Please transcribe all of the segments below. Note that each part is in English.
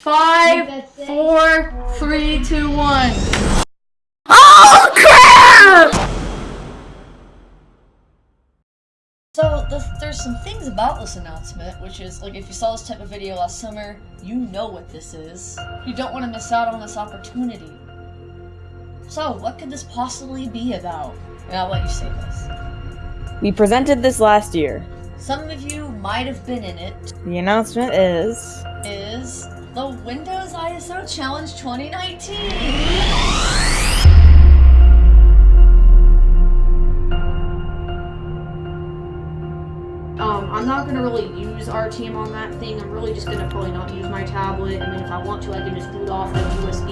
Five, four, three, two, one. Oh crap! So th there's some things about this announcement, which is like if you saw this type of video last summer, you know what this is. You don't want to miss out on this opportunity. So what could this possibly be about? And I'll let you say this. We presented this last year. Some of you might have been in it. The announcement is Is the Windows ISO Challenge 2019. Um, I'm not gonna really use RTM on that thing. I'm really just gonna probably not use my tablet, and then if I want to, I can just boot off of USB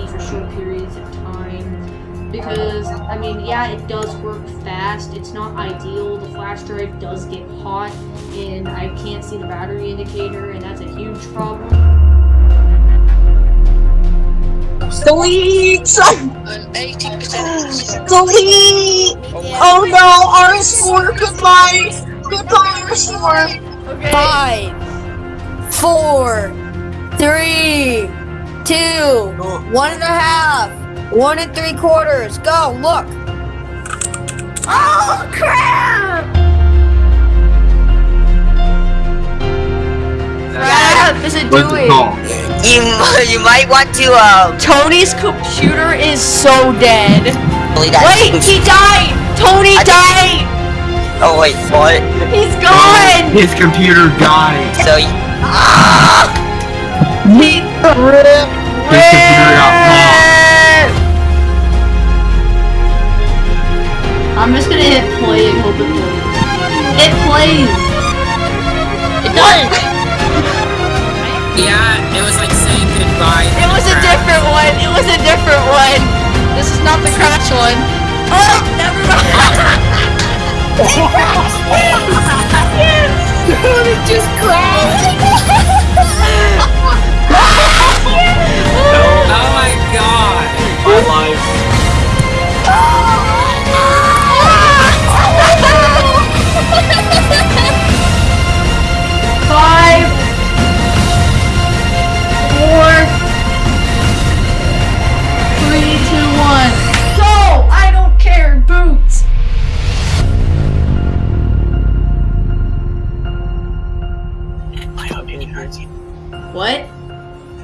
Because I mean, yeah, it does work fast. It's not ideal. The flash drive does get hot, and I can't see the battery indicator, and that's a huge problem. Delete! I'm 80% Delete! Oh, oh no, R4, goodbye! Goodbye, R4! Okay. Five, four, three, two, oh. one and a half, one and three quarters. Go, look. Oh crap! Crap is it What's it doing? You you might want to um Tony's computer is so dead. Wait, he died! Tony I think- died! Oh wait, what? He's gone! His computer died. So you, ah! He I'm just gonna hit play and hope it plays. It plays! It does! Yeah, it was like saying goodbye. It was a different one! It was a different one! This is not the crash one. Oh, never mind!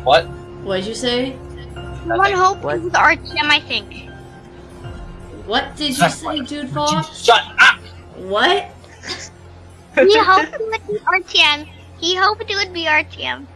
What? What'd you say? One hope with RTM, I think. What did you say, Dude Fox? Shut up! What? He hoped it would be RTM. He hoped it would be RTM.